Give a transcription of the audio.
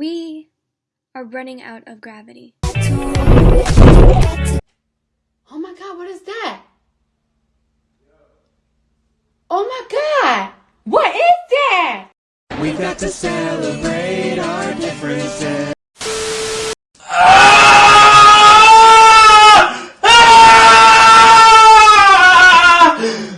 We are running out of gravity. Oh my god, what is that? Oh my god! What is that? We got to celebrate our differences.